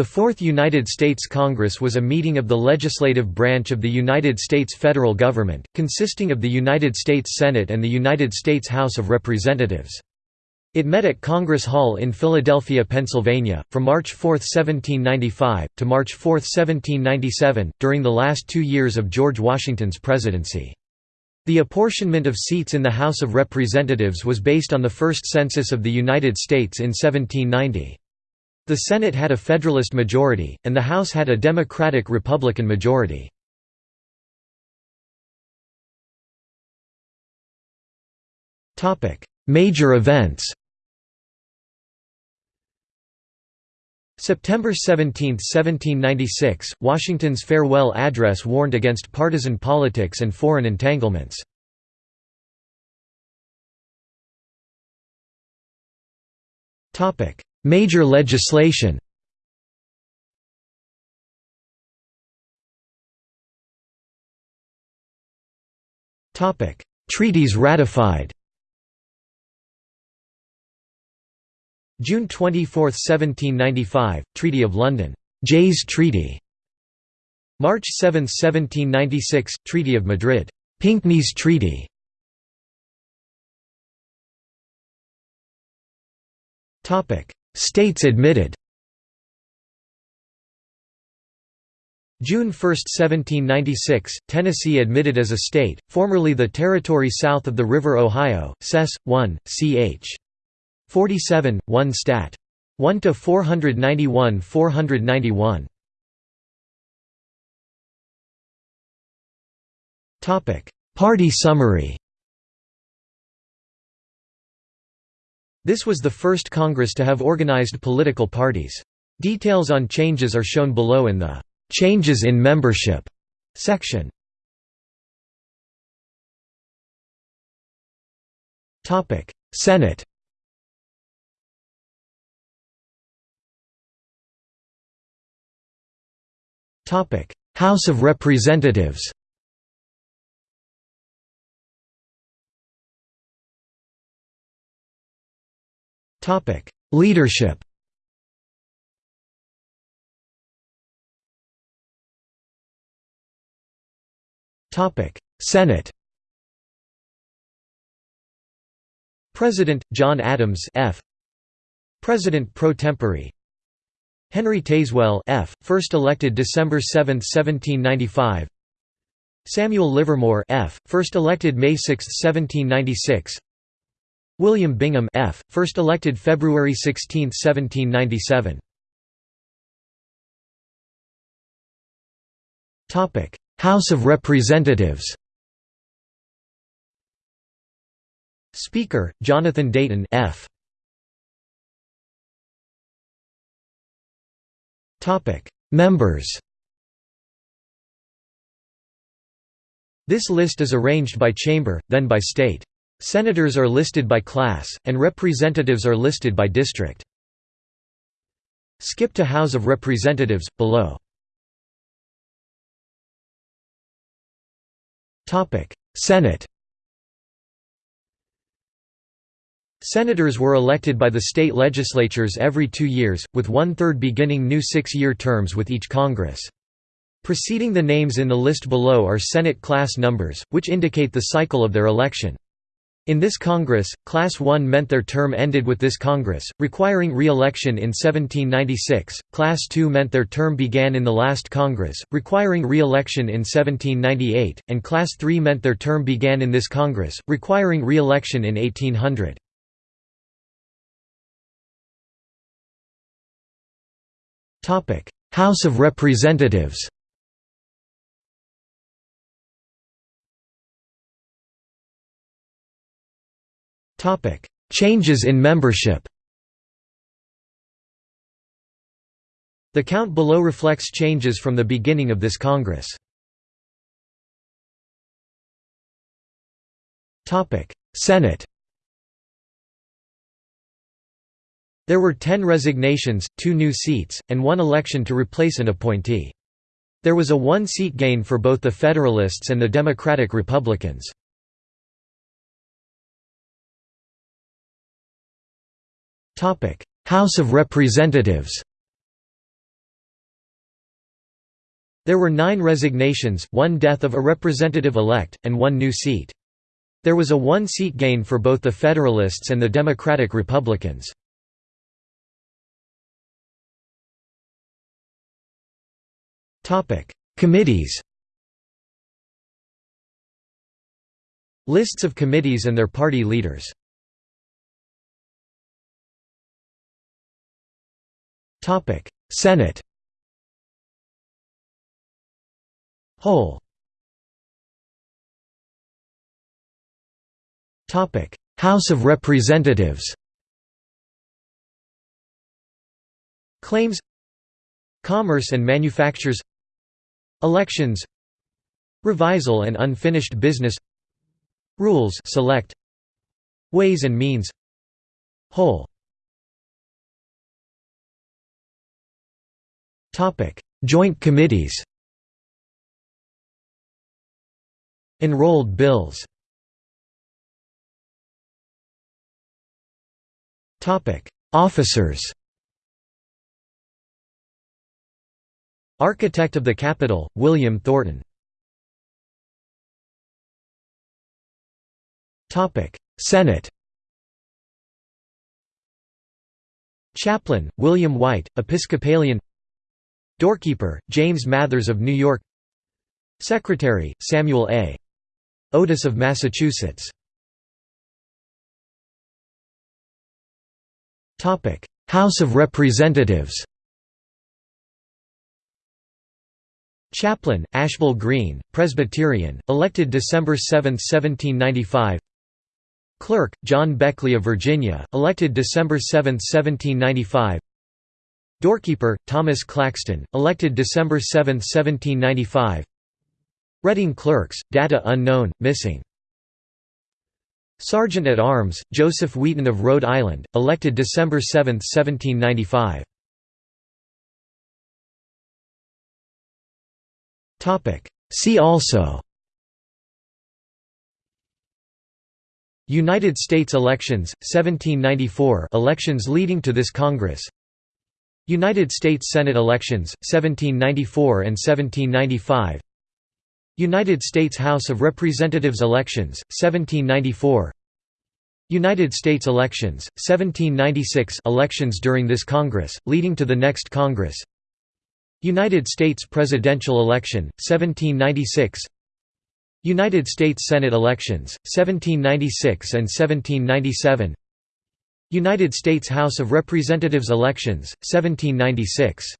The Fourth United States Congress was a meeting of the legislative branch of the United States federal government, consisting of the United States Senate and the United States House of Representatives. It met at Congress Hall in Philadelphia, Pennsylvania, from March 4, 1795, to March 4, 1797, during the last two years of George Washington's presidency. The apportionment of seats in the House of Representatives was based on the first census of the United States in 1790. The Senate had a Federalist majority, and the House had a Democratic-Republican majority. Major events September 17, 1796, Washington's farewell address warned against partisan politics and foreign entanglements. Major legislation. Treaties ratified. June 24, 1795, Treaty of London. Jay's Treaty. March 7, 1796, Treaty of Madrid. Pinckney's Treaty. States admitted June 1, 1796, Tennessee admitted as a state, formerly the territory south of the River Ohio, Cess. 1, ch. 47, 1 Stat. 1 to 491 491. Topic: Party summary. This was the first Congress to have organized political parties. Details on changes are shown below in the Changes in Membership section. Senate House of Representatives Leadership. Topic: Senate. President John Adams F. President pro tempore. Henry Tazewell F., first elected December 7, 1795 Samuel Livermore F., first elected May 6, 1796 William Bingham F., first elected February 16, 1797 House of Representatives Speaker, Jonathan Dayton F. Members This list is arranged by chamber, then by state. Senators are listed by class, and representatives are listed by district. Skip to House of Representatives, below. Senate Senators were elected by the state legislatures every two years, with one-third beginning new six-year terms with each Congress. Preceding the names in the list below are Senate class numbers, which indicate the cycle of their election. In this Congress, Class 1 meant their term ended with this Congress, requiring re-election in 1796, Class 2 meant their term began in the last Congress, requiring re-election in 1798, and Class 3 meant their term began in this Congress, requiring re-election in 1800. House of Representatives Changes in membership The count below reflects changes from the beginning of this Congress. Topic: Senate There were ten resignations, two new seats, and one election to replace an appointee. There was a one-seat gain for both the Federalists and the Democratic Republicans. House of Representatives There were nine resignations, one death of a representative-elect, and one new seat. There was a one-seat gain for both the Federalists and the Democratic Republicans. Committees Lists of committees and their party leaders Senate Whole Topic: House of Representatives Claims Commerce and Manufactures Elections Revisal and Unfinished Business Rules select Ways and Means Whole Topic. Joint Committees Enrolled bills Topic. Officers Architect of the Capitol, William Thornton. Topic: Senate Chaplain, William White, Episcopalian Doorkeeper, James Mathers of New York. Secretary, Samuel A. Otis of Massachusetts. House of Representatives. Chaplain, Ashbel Green, Presbyterian, elected December 7, 1795 Clerk, John Beckley of Virginia, elected December 7, 1795 Doorkeeper, Thomas Claxton, elected December 7, 1795 Reading Clerks, data unknown, missing. Sergeant at Arms, Joseph Wheaton of Rhode Island, elected December 7, 1795 See also. United States elections, 1794 elections leading to this Congress United States Senate elections, 1794 and 1795 United States House of Representatives elections, 1794 United States elections, 1796 elections during this Congress, leading to the next Congress. United States presidential election, 1796 United States Senate elections, 1796 and 1797 United States House of Representatives elections, 1796